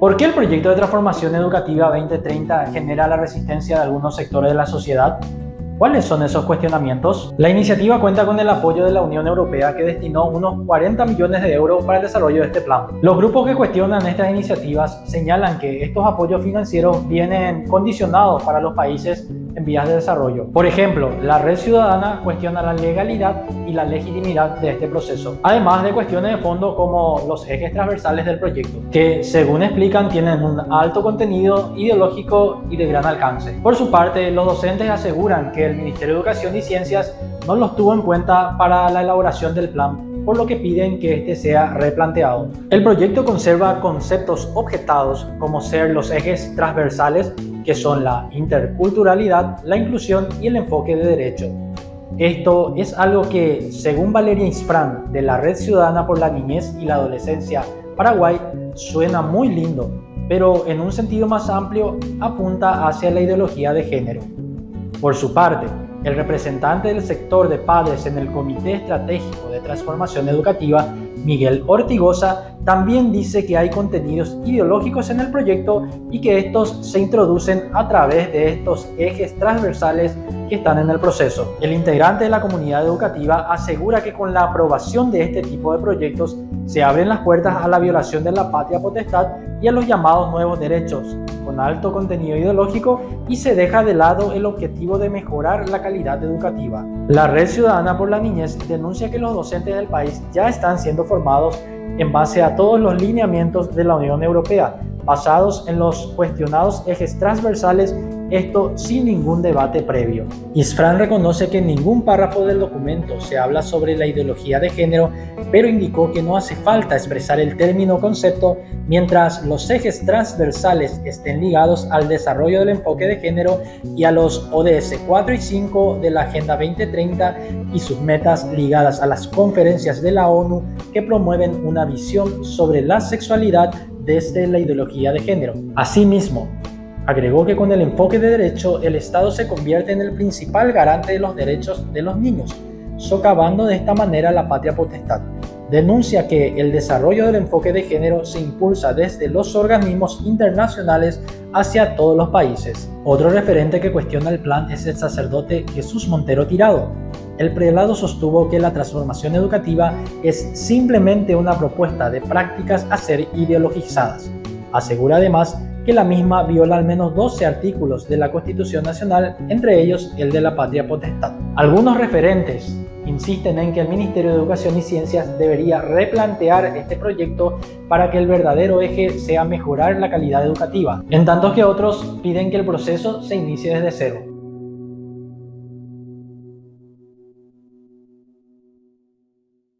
¿Por qué el proyecto de transformación educativa 2030 genera la resistencia de algunos sectores de la sociedad? ¿Cuáles son esos cuestionamientos? La iniciativa cuenta con el apoyo de la Unión Europea que destinó unos 40 millones de euros para el desarrollo de este plan. Los grupos que cuestionan estas iniciativas señalan que estos apoyos financieros vienen condicionados para los países en vías de desarrollo. Por ejemplo, la red ciudadana cuestiona la legalidad y la legitimidad de este proceso, además de cuestiones de fondo como los ejes transversales del proyecto, que según explican tienen un alto contenido ideológico y de gran alcance. Por su parte, los docentes aseguran que el Ministerio de Educación y Ciencias no los tuvo en cuenta para la elaboración del plan por lo que piden que este sea replanteado. El proyecto conserva conceptos objetados como ser los ejes transversales que son la interculturalidad, la inclusión y el enfoque de derecho. Esto es algo que, según Valeria Isfran, de la Red Ciudadana por la Niñez y la Adolescencia Paraguay, suena muy lindo, pero en un sentido más amplio apunta hacia la ideología de género. Por su parte, el representante del sector de padres en el Comité Estratégico de Transformación Educativa, Miguel Ortigosa, también dice que hay contenidos ideológicos en el proyecto y que estos se introducen a través de estos ejes transversales que están en el proceso. El integrante de la comunidad educativa asegura que con la aprobación de este tipo de proyectos se abren las puertas a la violación de la patria potestad y a los llamados nuevos derechos, con alto contenido ideológico y se deja de lado el objetivo de mejorar la calidad educativa. La Red Ciudadana por la Niñez denuncia que los docentes del país ya están siendo formados en base a todos los lineamientos de la Unión Europea, basados en los cuestionados ejes transversales esto sin ningún debate previo. Isfran reconoce que en ningún párrafo del documento se habla sobre la ideología de género, pero indicó que no hace falta expresar el término concepto mientras los ejes transversales estén ligados al desarrollo del enfoque de género y a los ODS 4 y 5 de la Agenda 2030 y sus metas ligadas a las conferencias de la ONU que promueven una visión sobre la sexualidad desde la ideología de género. Asimismo, Agregó que con el enfoque de derecho, el Estado se convierte en el principal garante de los derechos de los niños, socavando de esta manera la patria potestad. Denuncia que el desarrollo del enfoque de género se impulsa desde los organismos internacionales hacia todos los países. Otro referente que cuestiona el plan es el sacerdote Jesús Montero Tirado. El prelado sostuvo que la transformación educativa es simplemente una propuesta de prácticas a ser ideologizadas. Asegura además que la misma viola al menos 12 artículos de la Constitución Nacional, entre ellos el de la patria potestad. Algunos referentes insisten en que el Ministerio de Educación y Ciencias debería replantear este proyecto para que el verdadero eje sea mejorar la calidad educativa, en tanto que otros piden que el proceso se inicie desde cero.